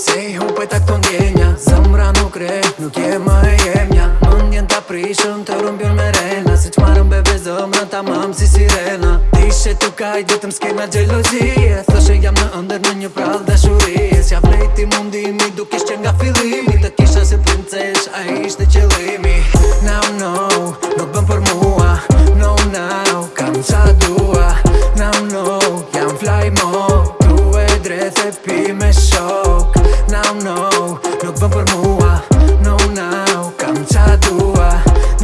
Se i hupe të këto ndjenja Zëmra nuk re, nuk je më e jemja Më njën të aprishëm të rumbjur me rena Si që marëm bebe zëmra të mamë si sirena Ti shë të kaj dhe të mskejnë a gjelozije Thëshë jam në ndër në një prallë dhe shurije Sja vrejti mundimi duke shqen nga fili no Nuk bëm për mua No, no Kam tua, dua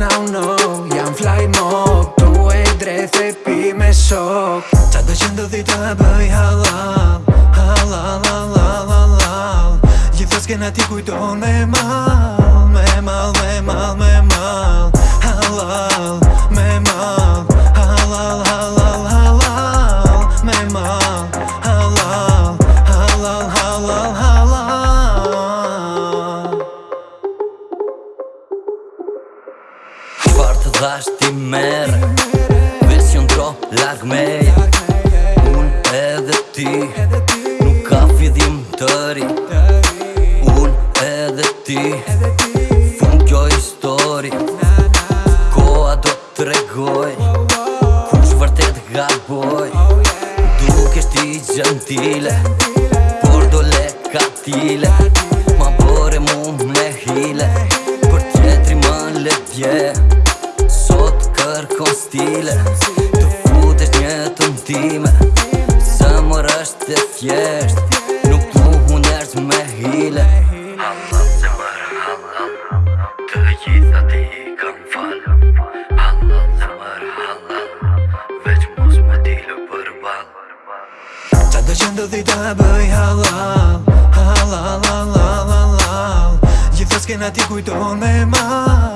No, no Jam fly mob Tu e drethe pi me shok Qa do që ndodhi të bëj halal Halal, halal, halal Gjithës kena ti kujton me mal Me mal, me mal, me mal të dhash ti merë në tro lag me Unë edhe ti Nuk ka fidhim të ri Unë edhe ti Fun kjo histori Koa do të regoj Kush vërtet ga boj Duk eshti gjentile Por do le katile Ma mu me hile Për tjetri le yeah kërko stile Të futesh një të mtime Se mërë është të fjesht Nuk të mu nërës me hile Halla se mërë Të gjitha ti i kam fal Halla se mërë halla Veç mos me dilë për bal Qa do qëndë dhe i bëj halal, halal, la la la la la Gjithës kena ti kujton me mal